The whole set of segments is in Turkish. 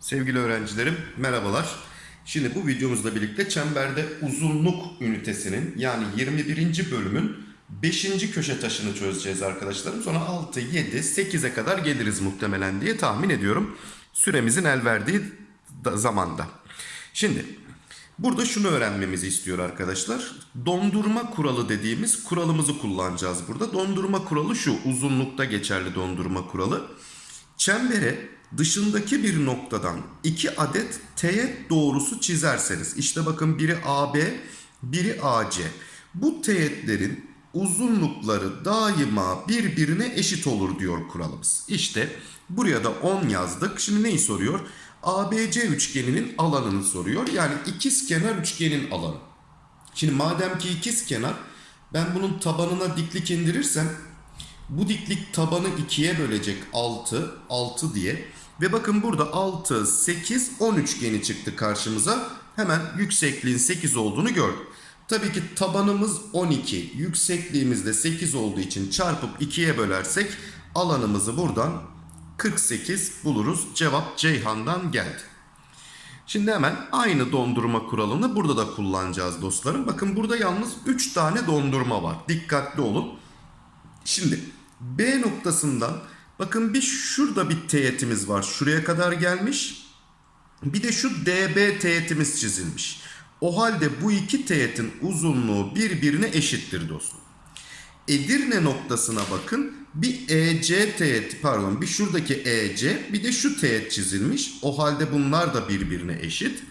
Sevgili öğrencilerim merhabalar. Şimdi bu videomuzla birlikte çemberde uzunluk ünitesinin yani 21. bölümün 5. köşe taşını çözeceğiz arkadaşlarım. Sonra 6, 7, 8'e kadar geliriz muhtemelen diye tahmin ediyorum. Süremizin el verdiği da- zamanda. Şimdi burada şunu öğrenmemizi istiyor arkadaşlar. Dondurma kuralı dediğimiz kuralımızı kullanacağız burada. Dondurma kuralı şu uzunlukta geçerli dondurma kuralı. Çembere dışındaki bir noktadan iki adet teğet doğrusu çizerseniz işte bakın biri AB biri AC bu teğetlerin uzunlukları daima birbirine eşit olur diyor kuralımız. İşte buraya da 10 yazdık. Şimdi neyi soruyor? ABC üçgeninin alanını soruyor. Yani ikizkenar üçgenin alanı. Şimdi madem ki ikizkenar ben bunun tabanına diklik indirirsem bu diklik tabanı ikiye bölecek 6, 6 diye. Ve bakın burada 6, 8, 10 üçgeni çıktı karşımıza. Hemen yüksekliğin 8 olduğunu gördük. Tabii ki tabanımız 12, yüksekliğimiz de 8 olduğu için çarpıp 2'ye bölersek alanımızı buradan 48 buluruz. Cevap Ceyhan'dan geldi. Şimdi hemen aynı dondurma kuralını burada da kullanacağız dostlarım. Bakın burada yalnız 3 tane dondurma var. Dikkatli olun. Şimdi B noktasından bakın bir şurada bir teğetimiz var. Şuraya kadar gelmiş. Bir de şu DB teğetimiz çizilmiş. O halde bu iki teğetin uzunluğu birbirine eşittir dostum. Edirne noktasına bakın. Bir EC teğet pardon bir şuradaki EC bir de şu teğet çizilmiş. O halde bunlar da birbirine eşit.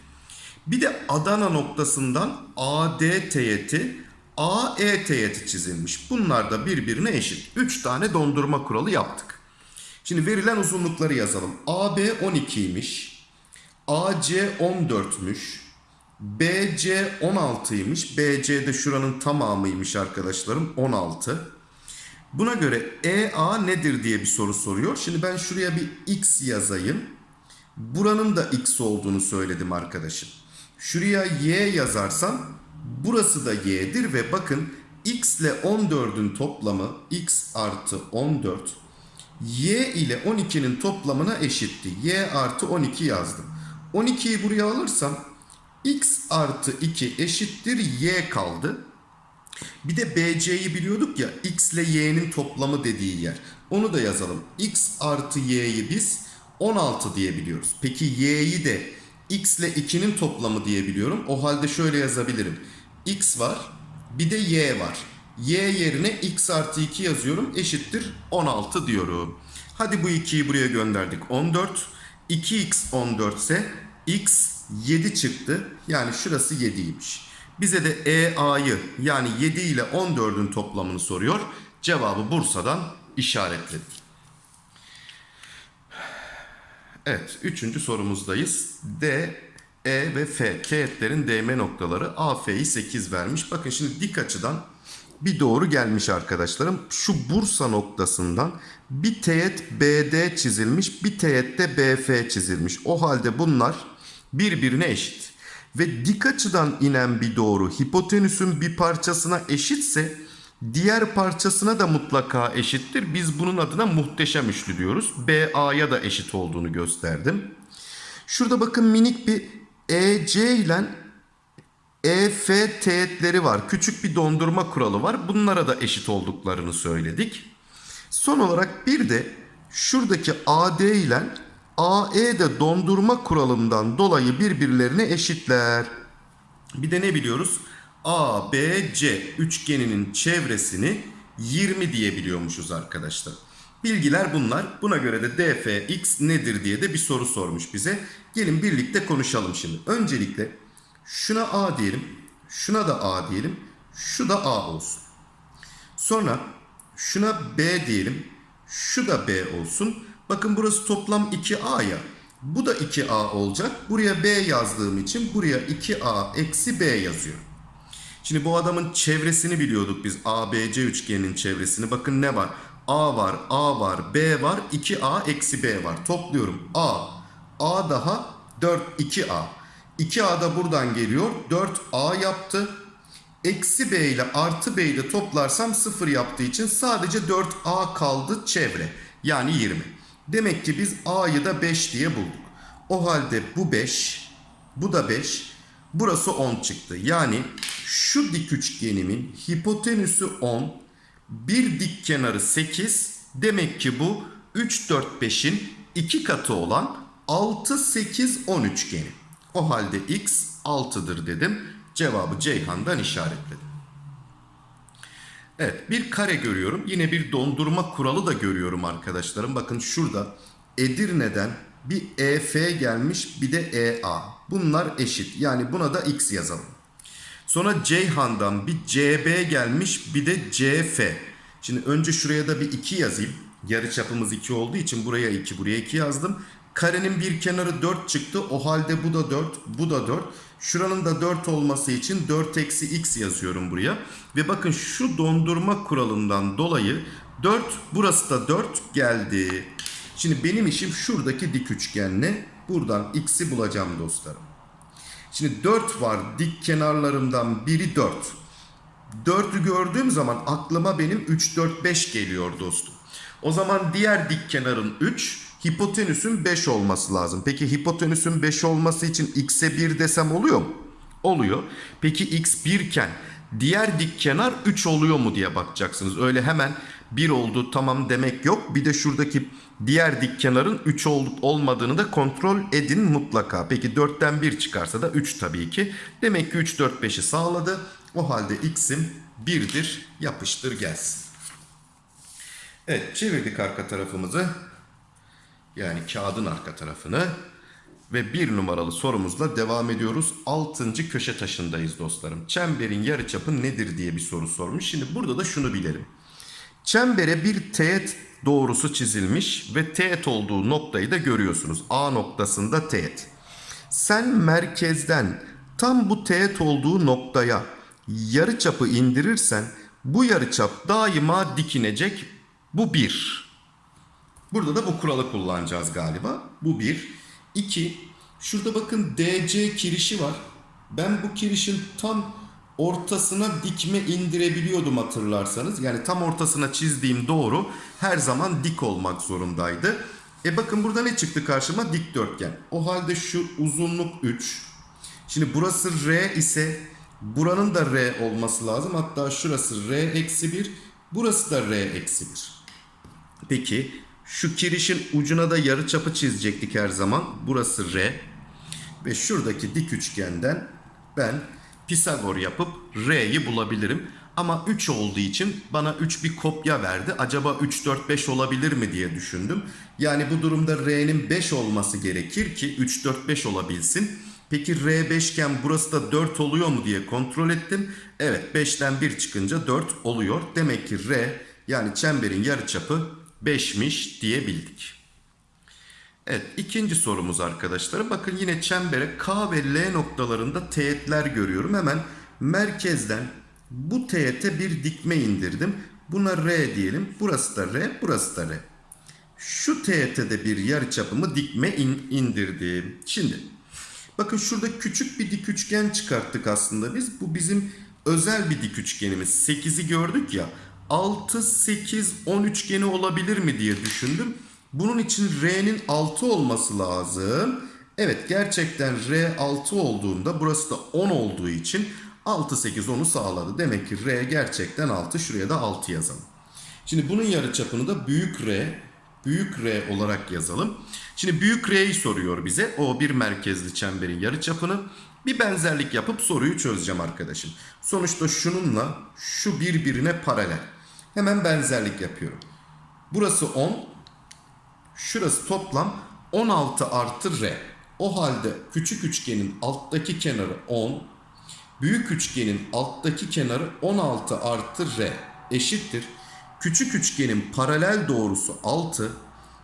Bir de Adana noktasından AD teğeti, AE teğeti çizilmiş. Bunlar da birbirine eşit. 3 tane dondurma kuralı yaptık. Şimdi verilen uzunlukları yazalım. AB 12'ymiş. AC 14'müş. BC 16'ymış. BC de şuranın tamamıymış arkadaşlarım. 16. Buna göre EA nedir diye bir soru soruyor. Şimdi ben şuraya bir X yazayım. Buranın da X olduğunu söyledim arkadaşım. Şuraya Y yazarsam burası da Y'dir ve bakın X ile 14'ün toplamı X artı 14 Y ile 12'nin toplamına eşitti. Y artı 12 yazdım. 12'yi buraya alırsam X artı 2 eşittir Y kaldı. Bir de BC'yi biliyorduk ya X ile Y'nin toplamı dediği yer. Onu da yazalım. X artı Y'yi biz 16 diye biliyoruz. Peki Y'yi de X ile 2'nin toplamı diye biliyorum. O halde şöyle yazabilirim. X var bir de Y var. Y yerine X artı 2 yazıyorum. Eşittir 16 diyorum. Hadi bu 2'yi buraya gönderdik. 14. 2x 14 ise x 7 çıktı. Yani şurası 7'ymiş. Bize de EA'yı yani 7 ile 14'ün toplamını soruyor. Cevabı Bursa'dan işaretledik. Evet, üçüncü sorumuzdayız. D, E ve F teğetlerin değme noktaları AF'yi 8 vermiş. Bakın şimdi dik açıdan bir doğru gelmiş arkadaşlarım. Şu Bursa noktasından bir teğet BD çizilmiş, bir teğet de BF çizilmiş. O halde bunlar birbirine eşit. Ve dik açıdan inen bir doğru hipotenüsün bir parçasına eşitse diğer parçasına da mutlaka eşittir. Biz bunun adına muhteşem üçlü diyoruz. BA'ya da eşit olduğunu gösterdim. Şurada bakın minik bir EC ile EF teğetleri var. Küçük bir dondurma kuralı var. Bunlara da eşit olduklarını söyledik. Son olarak bir de şuradaki AD ile AE de dondurma kuralından dolayı birbirlerine eşitler. Bir de ne biliyoruz? ABC üçgeninin çevresini 20 diye biliyormuşuz arkadaşlar. Bilgiler bunlar. Buna göre de dfx nedir diye de bir soru sormuş bize. Gelin birlikte konuşalım şimdi. Öncelikle şuna A diyelim. Şuna da A diyelim. Şu da A olsun. Sonra şuna B diyelim. Şu da B olsun. Bakın burası toplam 2A ya. Bu da 2A olacak. Buraya B yazdığım için buraya 2A eksi B yazıyor. Şimdi bu adamın çevresini biliyorduk biz. ABC üçgeninin çevresini. Bakın ne var? A var, A var, B var, 2A eksi B var. Topluyorum. A, A daha 4, 2A. 2A da buradan geliyor. 4A yaptı. Eksi B ile artı B'yi de toplarsam 0 yaptığı için sadece 4A kaldı çevre. Yani 20. Demek ki biz A'yı da 5 diye bulduk. O halde bu 5, bu da 5, burası 10 çıktı. Yani şu dik üçgenimin hipotenüsü 10, bir dik kenarı 8. Demek ki bu 3, 4, 5'in 2 katı olan 6, 8, 10 üçgeni. O halde x 6'dır dedim. Cevabı Ceyhan'dan işaretledim. Evet bir kare görüyorum. Yine bir dondurma kuralı da görüyorum arkadaşlarım. Bakın şurada Edirne'den bir EF gelmiş bir de EA. Bunlar eşit. Yani buna da x yazalım. Sonra Ceyhan'dan bir CB gelmiş bir de CF. Şimdi önce şuraya da bir 2 yazayım. Yarı çapımız 2 olduğu için buraya 2 buraya 2 yazdım. Karenin bir kenarı 4 çıktı. O halde bu da 4 bu da 4. Şuranın da 4 olması için 4 eksi x yazıyorum buraya. Ve bakın şu dondurma kuralından dolayı 4 burası da 4 geldi. Şimdi benim işim şuradaki dik üçgenle buradan x'i bulacağım dostlarım. Şimdi 4 var dik kenarlarımdan biri 4. 4'ü gördüğüm zaman aklıma benim 3, 4, 5 geliyor dostum. O zaman diğer dik kenarın 3, hipotenüsün 5 olması lazım. Peki hipotenüsün 5 olması için x'e 1 desem oluyor mu? Oluyor. Peki x 1 iken diğer dik kenar 3 oluyor mu diye bakacaksınız. Öyle hemen 1 oldu tamam demek yok. Bir de şuradaki diğer dik kenarın 3 olup olmadığını da kontrol edin mutlaka. Peki 4'ten 1 çıkarsa da 3 tabii ki. Demek ki 3, 4, 5'i sağladı. O halde x'im 1'dir. Yapıştır gelsin. Evet çevirdik arka tarafımızı. Yani kağıdın arka tarafını. Ve bir numaralı sorumuzla devam ediyoruz. Altıncı köşe taşındayız dostlarım. Çemberin yarıçapı nedir diye bir soru sormuş. Şimdi burada da şunu bilelim. Çembere bir teğet doğrusu çizilmiş ve teğet olduğu noktayı da görüyorsunuz. A noktasında teğet. Sen merkezden tam bu teğet olduğu noktaya yarıçapı indirirsen bu yarıçap daima dikinecek. Bu bir. Burada da bu kuralı kullanacağız galiba. Bu bir. İki. Şurada bakın DC kirişi var. Ben bu kirişin tam ortasına dikme indirebiliyordum hatırlarsanız. Yani tam ortasına çizdiğim doğru her zaman dik olmak zorundaydı. E bakın burada ne çıktı karşıma? Dikdörtgen. O halde şu uzunluk 3. Şimdi burası R ise buranın da R olması lazım. Hatta şurası R eksi 1. Burası da R eksi 1. Peki şu kirişin ucuna da yarı çapı çizecektik her zaman. Burası R. Ve şuradaki dik üçgenden ben Pisagor yapıp R'yi bulabilirim. Ama 3 olduğu için bana 3 bir kopya verdi. Acaba 3, 4, 5 olabilir mi diye düşündüm. Yani bu durumda R'nin 5 olması gerekir ki 3, 4, 5 olabilsin. Peki R 5 iken burası da 4 oluyor mu diye kontrol ettim. Evet 5'ten 1 çıkınca 4 oluyor. Demek ki R yani çemberin yarıçapı 5'miş diyebildik. Evet ikinci sorumuz arkadaşlar. Bakın yine çembere K ve L noktalarında teğetler görüyorum. Hemen merkezden bu teğete bir dikme indirdim. Buna R diyelim. Burası da R, burası da R. Şu teğete de bir yarıçapımı dikme in, indirdim. Şimdi bakın şurada küçük bir dik üçgen çıkarttık aslında biz. Bu bizim özel bir dik üçgenimiz. 8'i gördük ya. 6, 8, 10 üçgeni olabilir mi diye düşündüm. Bunun için R'nin 6 olması lazım. Evet gerçekten R 6 olduğunda burası da 10 olduğu için 6, 8, 10'u sağladı. Demek ki R gerçekten 6. Şuraya da 6 yazalım. Şimdi bunun yarıçapını da büyük R, büyük R olarak yazalım. Şimdi büyük R'yi soruyor bize. O bir merkezli çemberin yarıçapını. Bir benzerlik yapıp soruyu çözeceğim arkadaşım. Sonuçta şununla şu birbirine paralel. Hemen benzerlik yapıyorum. Burası 10. Şurası toplam 16 artı R. O halde küçük üçgenin alttaki kenarı 10. Büyük üçgenin alttaki kenarı 16 artı R eşittir. Küçük üçgenin paralel doğrusu 6.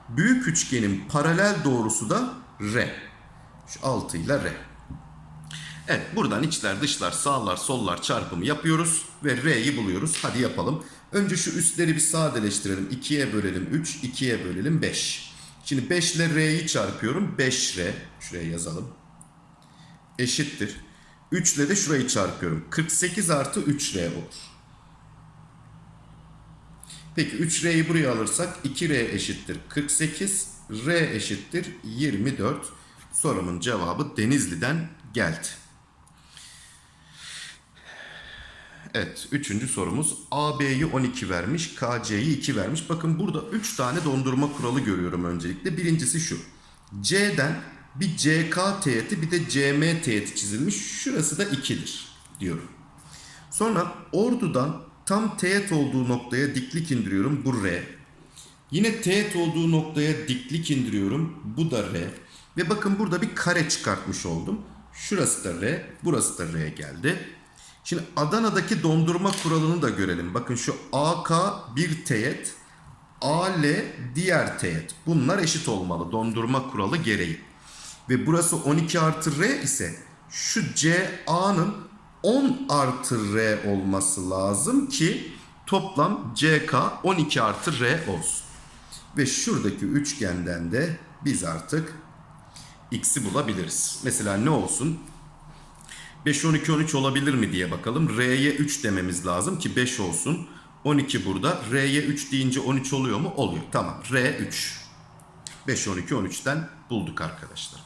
Büyük üçgenin paralel doğrusu da R. Şu 6 ile R. Evet buradan içler dışlar sağlar sollar çarpımı yapıyoruz ve R'yi buluyoruz. Hadi yapalım. Önce şu üstleri bir sadeleştirelim. 2'ye bölelim 3, 2'ye bölelim 5. Şimdi 5 ile R'yi çarpıyorum. 5R. Şuraya yazalım. Eşittir. 3 ile de şurayı çarpıyorum. 48 artı 3R olur. Peki 3R'yi buraya alırsak 2R eşittir 48. R eşittir 24. Sorumun cevabı Denizli'den geldi. Evet, üçüncü sorumuz. AB'yi 12 vermiş, KC'yi 2 vermiş. Bakın burada 3 tane dondurma kuralı görüyorum öncelikle. Birincisi şu. C'den bir CK teğeti bir de CM teğeti çizilmiş. Şurası da 2'dir diyorum. Sonra ordudan tam teğet olduğu noktaya diklik indiriyorum. Bu R. Yine teğet olduğu noktaya diklik indiriyorum. Bu da R. Ve bakın burada bir kare çıkartmış oldum. Şurası da R, burası da R geldi. Şimdi Adana'daki dondurma kuralını da görelim. Bakın şu AK bir teğet, AL diğer teğet. Bunlar eşit olmalı dondurma kuralı gereği. Ve burası 12 artı R ise şu CA'nın 10 artı R olması lazım ki toplam CK 12 artı R olsun. Ve şuradaki üçgenden de biz artık x'i bulabiliriz. Mesela ne olsun? 5, 12, 13 olabilir mi diye bakalım. R'ye 3 dememiz lazım ki 5 olsun. 12 burada. R'ye 3 deyince 13 oluyor mu? Oluyor. Tamam. R 3. 5, 12, 13'ten bulduk arkadaşlar.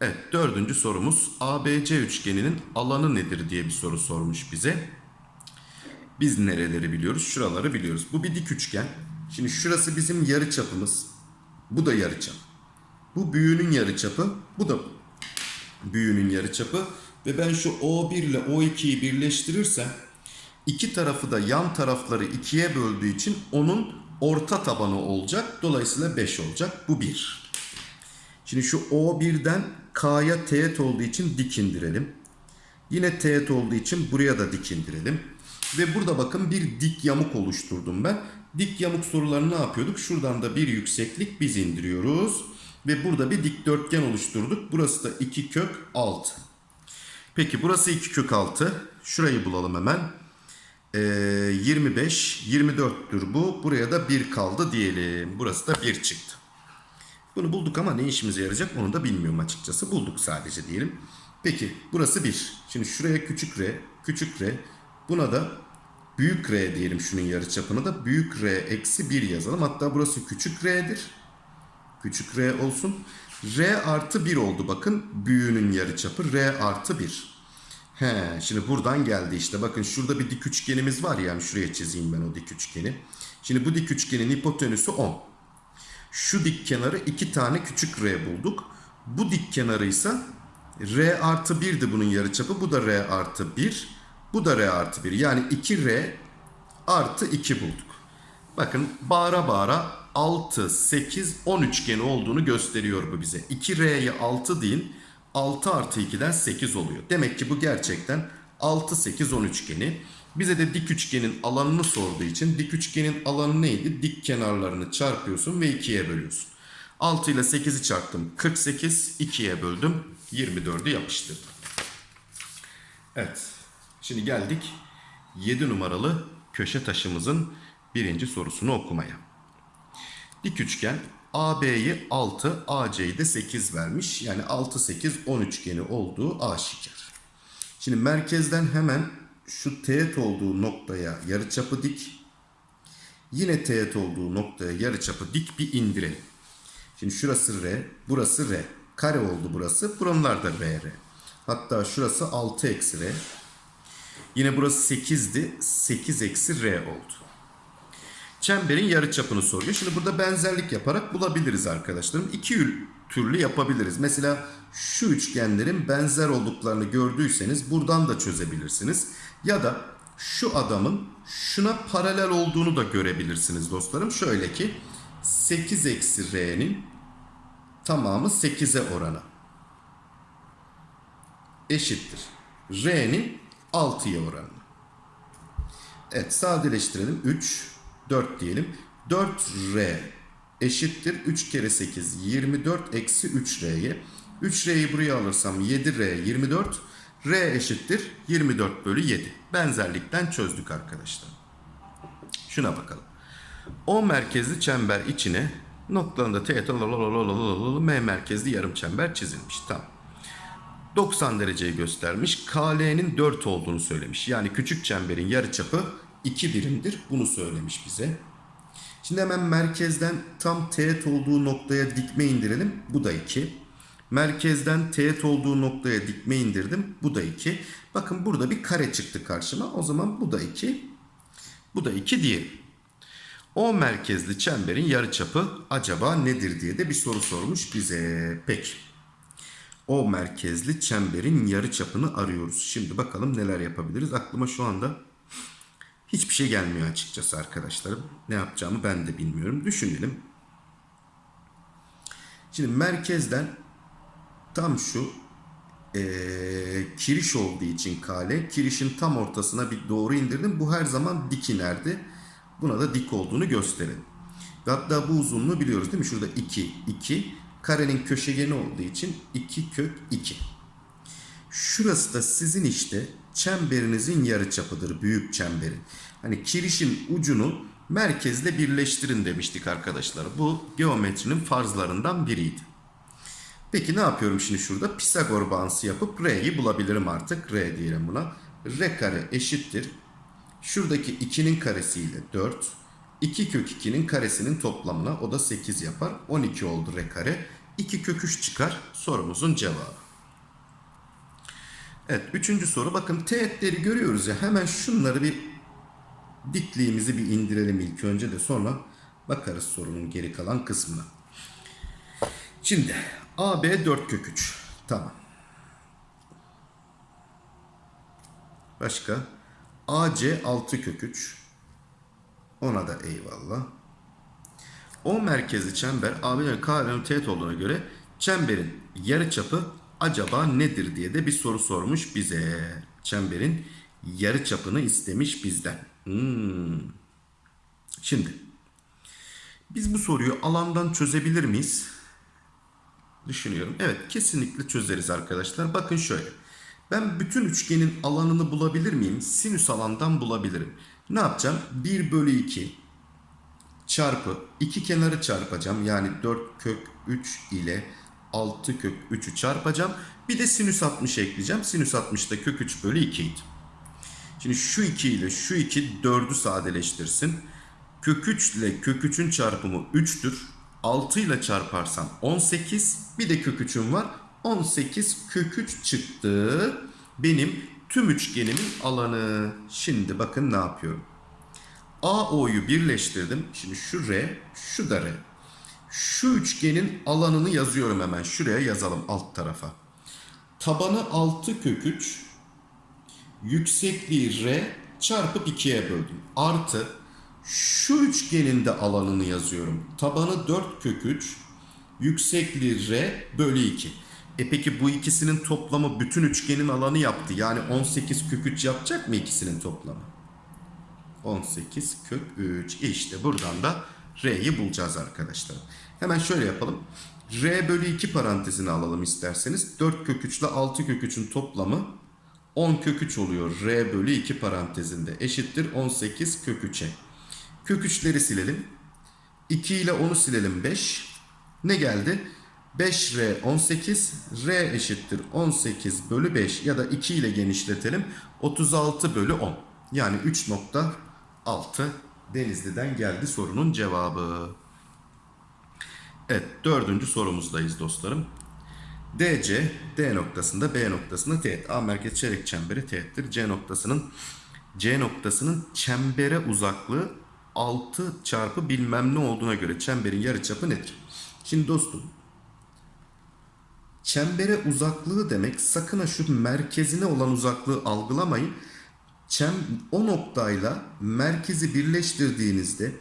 Evet dördüncü sorumuz ABC üçgeninin alanı nedir diye bir soru sormuş bize. Biz nereleri biliyoruz? Şuraları biliyoruz. Bu bir dik üçgen. Şimdi şurası bizim yarı çapımız. Bu da yarı çap. Bu büyüğünün yarı çapı. Bu da büyüğünün yarı çapı. Ve ben şu O1 ile O2'yi birleştirirsem iki tarafı da yan tarafları ikiye böldüğü için onun orta tabanı olacak. Dolayısıyla 5 olacak. Bu 1. Şimdi şu O1'den K'ya teğet olduğu için dik indirelim. Yine teğet olduğu için buraya da dik indirelim. Ve burada bakın bir dik yamuk oluşturdum ben. Dik yamuk sorularını ne yapıyorduk? Şuradan da bir yükseklik biz indiriyoruz. Ve burada bir dikdörtgen oluşturduk. Burası da 2 kök 6. Peki burası 2 kök 6. Şurayı bulalım hemen. Ee, 25, 24'tür bu. Buraya da 1 kaldı diyelim. Burası da 1 çıktı. Bunu bulduk ama ne işimize yarayacak onu da bilmiyorum açıkçası. Bulduk sadece diyelim. Peki burası 1. Şimdi şuraya küçük r, küçük r. Buna da büyük r diyelim şunun yarıçapını da. Büyük r eksi 1 yazalım. Hatta burası küçük r'dir. Küçük r olsun. r artı 1 oldu bakın. Büyüğünün yarıçapı r artı 1. He, şimdi buradan geldi işte. Bakın şurada bir dik üçgenimiz var yani şuraya çizeyim ben o dik üçgeni. Şimdi bu dik üçgenin hipotenüsü 10. Şu dik kenarı iki tane küçük r bulduk. Bu dik kenarı ise r artı 1'di bunun yarıçapı. Bu da r artı 1. Bu da r artı 1. Yani 2r artı 2 bulduk. Bakın bağıra bağıra 6, 8, 10 üçgeni olduğunu gösteriyor bu bize. 2r'ye 6 deyin. 6 artı 2'den 8 oluyor. Demek ki bu gerçekten 6, 8, 10 üçgeni. Bize de dik üçgenin alanını sorduğu için dik üçgenin alanı neydi? Dik kenarlarını çarpıyorsun ve 2'ye bölüyorsun. 6 ile 8'i çarptım. 48, 2'ye böldüm. 24'ü yapıştırdım. Evet. Şimdi geldik 7 numaralı köşe taşımızın birinci sorusunu okumaya. Dik üçgen AB'yi 6, AC'yi de 8 vermiş. Yani 6, 8, 10 üçgeni olduğu aşikar. Şimdi merkezden hemen şu teğet olduğu noktaya yarıçapı dik. Yine teğet olduğu noktaya yarıçapı dik bir indirelim. Şimdi şurası R, burası R. Kare oldu burası. Buralar da R, R. Hatta şurası 6 eksi R. Yine burası 8'di. 8 eksi R oldu. Çemberin yarıçapını soruyor. Şimdi burada benzerlik yaparak bulabiliriz arkadaşlarım. İki türlü yapabiliriz. Mesela şu üçgenlerin benzer olduklarını gördüyseniz buradan da çözebilirsiniz. Ya da şu adamın şuna paralel olduğunu da görebilirsiniz dostlarım. Şöyle ki 8 eksi r'nin tamamı 8'e oranı eşittir. r'nin 6'ya oranı. Evet sadeleştirelim. 3, 4 diyelim. 4r eşittir. 3 kere 8 24 eksi 3r'ye. 3r'yi buraya alırsam 7r 24. R eşittir 24 bölü 7. Benzerlikten çözdük arkadaşlar. Şuna bakalım. O merkezli çember içine noktalarında teğet M merkezli yarım çember çizilmiş. Tamam. 90 dereceyi göstermiş. KL'nin 4 olduğunu söylemiş. Yani küçük çemberin yarıçapı 2 birimdir. Bunu söylemiş bize. Şimdi hemen merkezden tam teğet olduğu noktaya dikme indirelim. Bu da 2. Merkezden teğet olduğu noktaya dikme indirdim. Bu da 2. Bakın burada bir kare çıktı karşıma. O zaman bu da 2. Bu da 2 diyelim. O merkezli çemberin yarıçapı acaba nedir diye de bir soru sormuş bize. Peki. O merkezli çemberin yarıçapını arıyoruz. Şimdi bakalım neler yapabiliriz. Aklıma şu anda hiçbir şey gelmiyor açıkçası arkadaşlarım. Ne yapacağımı ben de bilmiyorum. Düşünelim. Şimdi merkezden tam şu eee, kiriş olduğu için kale, kirişin tam ortasına bir doğru indirdim. Bu her zaman dik inerdi. Buna da dik olduğunu gösterelim. Ve hatta bu uzunluğu biliyoruz değil mi? Şurada 2, 2. Karenin köşegeni olduğu için 2 kök 2. Şurası da sizin işte çemberinizin yarıçapıdır. Büyük çemberin. Hani kirişin ucunu merkezle birleştirin demiştik arkadaşlar. Bu geometrinin farzlarından biriydi. Peki ne yapıyorum şimdi şurada? Pisagor bağıntısı yapıp R'yi bulabilirim artık. R diyelim buna. R kare eşittir. Şuradaki 2'nin karesiyle 4. 2 kök 2'nin karesinin toplamına o da 8 yapar. 12 oldu R kare. 2 kök 3 çıkar. Sorumuzun cevabı. Evet üçüncü soru. Bakın teğetleri görüyoruz ya. Hemen şunları bir dikliğimizi bir indirelim ilk önce de sonra bakarız sorunun geri kalan kısmına. Şimdi AB 4 kök 3. Tamam. Başka? AC 6 kök 3. Ona da eyvallah. O merkezli çember AB'nin KL'nin teğet olduğuna göre çemberin yarıçapı acaba nedir diye de bir soru sormuş bize. Çemberin yarıçapını istemiş bizden. Hmm. Şimdi biz bu soruyu alandan çözebilir miyiz? Düşünüyorum. Evet kesinlikle çözeriz arkadaşlar. Bakın şöyle. Ben bütün üçgenin alanını bulabilir miyim? Sinüs alandan bulabilirim. Ne yapacağım? 1 bölü 2 çarpı iki kenarı çarpacağım. Yani 4 kök 3 ile 6 kök 3'ü çarpacağım. Bir de sinüs 60 ekleyeceğim. Sinüs 60 da kök 3 bölü 2 idi. Şimdi şu 2 ile şu 2 4'ü sadeleştirsin. Kök 3 ile kök 3'ün çarpımı 3'tür. 6 ile çarparsam 18. Bir de kök 3'üm var. 18 kök 3 çıktı. Benim tüm üçgenimin alanı. Şimdi bakın ne yapıyorum. AO'yu birleştirdim. Şimdi şu R, şu da R. Şu üçgenin alanını yazıyorum hemen. Şuraya yazalım alt tarafa. Tabanı 6 kök 3, yüksekliği R çarpıp 2'ye böldüm. Artı şu üçgenin de alanını yazıyorum. Tabanı 4 kök 3, yüksekliği R bölü 2. E peki bu ikisinin toplamı bütün üçgenin alanı yaptı. Yani 18 kök 3 yapacak mı ikisinin toplamı? 18 kök 3. İşte buradan da R'yi bulacağız arkadaşlar. Hemen şöyle yapalım. R bölü 2 parantezini alalım isterseniz. 4 kök 3 ile 6 kök 3'ün toplamı 10 kök 3 oluyor. R bölü 2 parantezinde eşittir 18 kök 3'e. Kök 3'leri silelim. 2 ile 10'u silelim 5. Ne geldi? 5R 18, R eşittir 18 bölü 5 ya da 2 ile genişletelim. 36 bölü 10. Yani 3.6 Denizli'den geldi sorunun cevabı. Evet dördüncü sorumuzdayız dostlarım. DC D noktasında B noktasında teğet. A merkez çeyrek çemberi teğettir. C noktasının C noktasının çembere uzaklığı 6 çarpı bilmem ne olduğuna göre çemberin yarıçapı nedir? Şimdi dostum çembere uzaklığı demek sakın ha şu merkezine olan uzaklığı algılamayın. Çem, o noktayla merkezi birleştirdiğinizde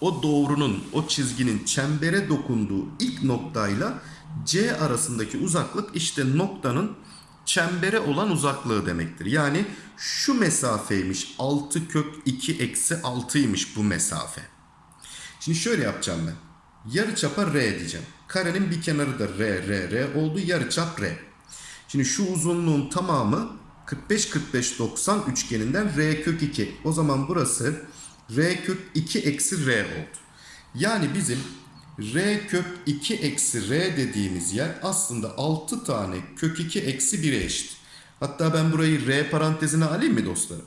o doğrunun, o çizginin çembere dokunduğu ilk noktayla C arasındaki uzaklık işte noktanın çembere olan uzaklığı demektir. Yani şu mesafeymiş 6 kök 2 eksi 6'ymış bu mesafe. Şimdi şöyle yapacağım ben. Yarıçapa R diyeceğim. Karenin bir kenarı da R, R, R oldu. Yarıçap R. Şimdi şu uzunluğun tamamı 45 45 90 üçgeninden R kök 2. O zaman burası R kök 2 eksi R oldu. Yani bizim R kök 2 eksi R dediğimiz yer aslında 6 tane kök 2 eksi 1'e eşit. Hatta ben burayı R parantezine alayım mı dostlarım?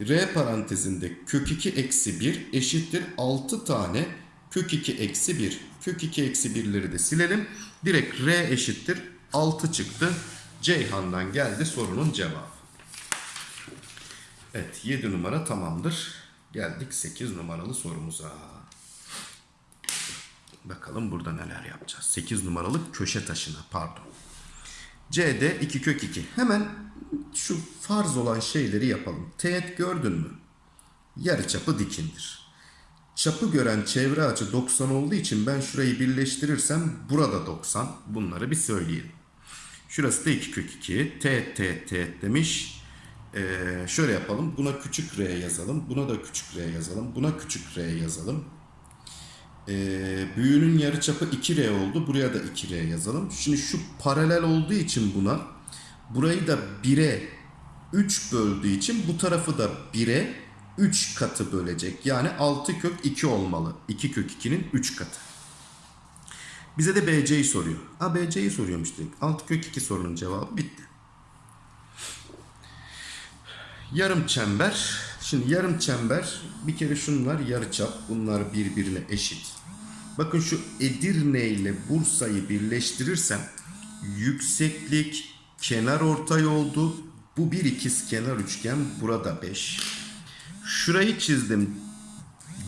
R parantezinde kök 2 eksi 1 eşittir 6 tane kök 2 eksi 1. Kök 2 eksi 1'leri de silelim. Direkt R eşittir 6 çıktı. Ceyhan'dan geldi sorunun cevabı. Evet 7 numara tamamdır. Geldik 8 numaralı sorumuza. Bakalım burada neler yapacağız. 8 numaralı köşe taşına pardon. C'de 2 kök 2. Hemen şu farz olan şeyleri yapalım. Teğet gördün mü? Yarıçapı dikindir. Çapı gören çevre açı 90 olduğu için ben şurayı birleştirirsem burada 90. Bunları bir söyleyelim. Şurası da 2 kök 2. Teğet teğet teğet demiş. Ee, şöyle yapalım. Buna küçük r yazalım. Buna da küçük r yazalım. Buna küçük r yazalım. Ee, büyüğünün yarıçapı 2R oldu. Buraya da 2R yazalım. Şimdi şu paralel olduğu için buna burayı da 1'e 3 böldüğü için bu tarafı da 1'e 3 katı bölecek. Yani 6 kök 2 olmalı. 2 kök 2'nin 3 katı. Bize de BC'yi soruyor. Ha BC'yi soruyormuş direkt. 6 kök 2 sorunun cevabı bitti. Yarım çember. Şimdi yarım çember bir kere şunlar yarıçap. Bunlar birbirine eşit. Bakın şu Edirne ile Bursa'yı birleştirirsem yükseklik kenar ortay oldu. Bu bir ikiz kenar üçgen. Burada 5. Şurayı çizdim.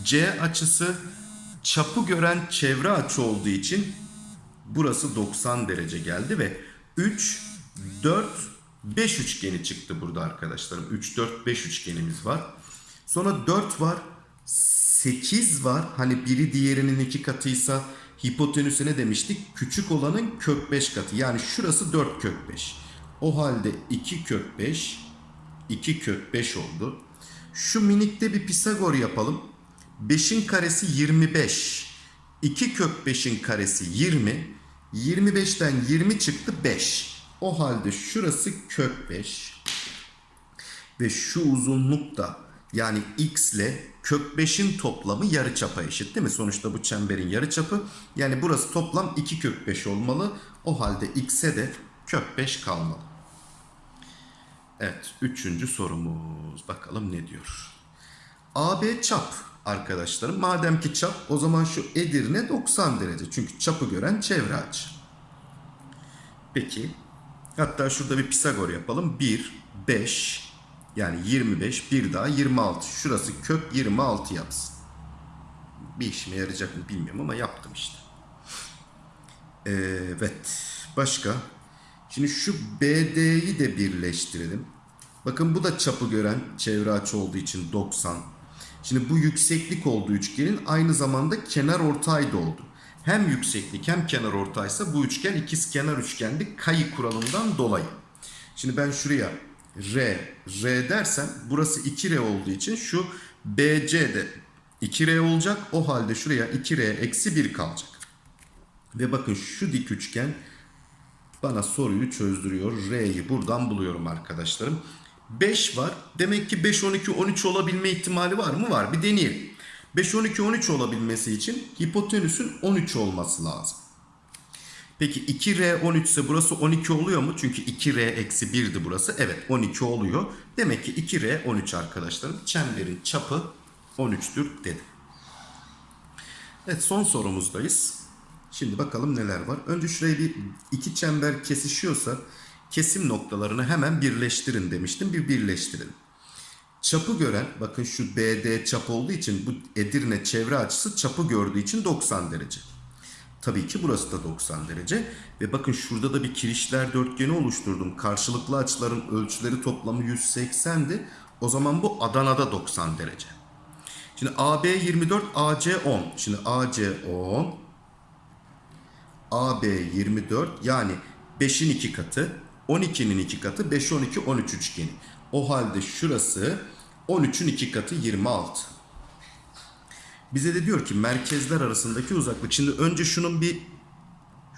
C açısı çapı gören çevre açı olduğu için burası 90 derece geldi ve 3, 4, 5 üçgeni çıktı burada arkadaşlarım. 3, 4, 5 üçgenimiz var. Sonra 4 var. 8 var. Hani biri diğerinin iki katıysa hipotenüse ne demiştik? Küçük olanın kök 5 katı. Yani şurası 4 kök 5. O halde 2 kök 5, 2 kök 5 oldu. Şu minikte bir Pisagor yapalım. 5'in karesi 25. 2 kök 5'in karesi 20. 25'ten 20 çıktı 5. O halde şurası kök 5. Ve şu uzunluk da yani x ile kök 5'in toplamı yarıçapa eşit değil mi? Sonuçta bu çemberin yarıçapı. Yani burası toplam 2 kök 5 olmalı. O halde x'e de kök 5 kalmalı. Evet, üçüncü sorumuz. Bakalım ne diyor. AB çap arkadaşlarım. Madem ki çap o zaman şu Edirne 90 derece. Çünkü çapı gören çevre açı. Peki. Hatta şurada bir Pisagor yapalım. 1, 5 yani 25 bir daha 26. Şurası kök 26 yapsın. Bir işime yarayacak mı bilmiyorum ama yaptım işte. Evet. Başka? Şimdi şu BD'yi de birleştirelim. Bakın bu da çapı gören çevre açı olduğu için 90. Şimdi bu yükseklik olduğu üçgenin aynı zamanda kenar ortay da oldu. Hem yükseklik hem kenar ortaysa bu üçgen ikiz kenar üçgendi kayı kuralından dolayı. Şimdi ben şuraya R, R dersem burası 2R olduğu için şu BC de 2R olacak. O halde şuraya 2R eksi 1 kalacak. Ve bakın şu dik üçgen bana soruyu çözdürüyor. R'yi buradan buluyorum arkadaşlarım. 5 var. Demek ki 5, 12, 13 olabilme ihtimali var mı? Var. Bir deneyelim. 5, 12, 13 olabilmesi için hipotenüsün 13 olması lazım. Peki 2R 13 ise burası 12 oluyor mu? Çünkü 2R eksi 1'di burası. Evet 12 oluyor. Demek ki 2R 13 arkadaşlarım. Çemberin çapı 13'tür dedim. Evet son sorumuzdayız. Şimdi bakalım neler var. Önce şurayı bir iki çember kesişiyorsa kesim noktalarını hemen birleştirin demiştim. Bir birleştirelim. Çapı gören bakın şu BD çap olduğu için bu Edirne çevre açısı çapı gördüğü için 90 derece. Tabii ki burası da 90 derece. Ve bakın şurada da bir kirişler dörtgeni oluşturdum. Karşılıklı açıların ölçüleri toplamı 180'di. O zaman bu Adana'da 90 derece. Şimdi AB 24, AC 10. Şimdi AC 10, AB 24 yani 5'in 2 katı, 12'nin 2 katı, 5, 12, 13 üçgeni. O halde şurası 13'ün 2 katı 26. Bize de diyor ki merkezler arasındaki uzaklık. Şimdi önce şunun bir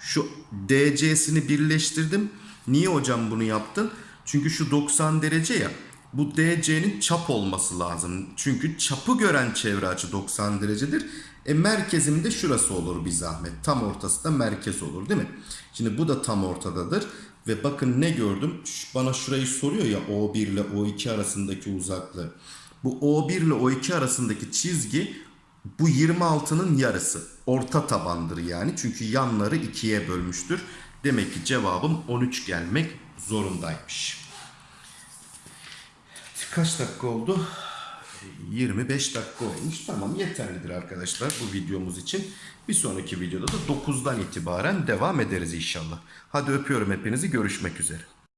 şu DC'sini birleştirdim. Niye hocam bunu yaptın? Çünkü şu 90 derece ya. Bu DC'nin çap olması lazım. Çünkü çapı gören çevre açı 90 derecedir. E merkezimde şurası olur bir zahmet. Tam ortası da merkez olur değil mi? Şimdi bu da tam ortadadır. Ve bakın ne gördüm? Bana şurayı soruyor ya O1 ile O2 arasındaki uzaklığı. Bu O1 ile O2 arasındaki çizgi bu 26'nın yarısı. Orta tabandır yani. Çünkü yanları ikiye bölmüştür. Demek ki cevabım 13 gelmek zorundaymış. Kaç dakika oldu? 25 dakika olmuş. Tamam yeterlidir arkadaşlar bu videomuz için. Bir sonraki videoda da 9'dan itibaren devam ederiz inşallah. Hadi öpüyorum hepinizi. Görüşmek üzere.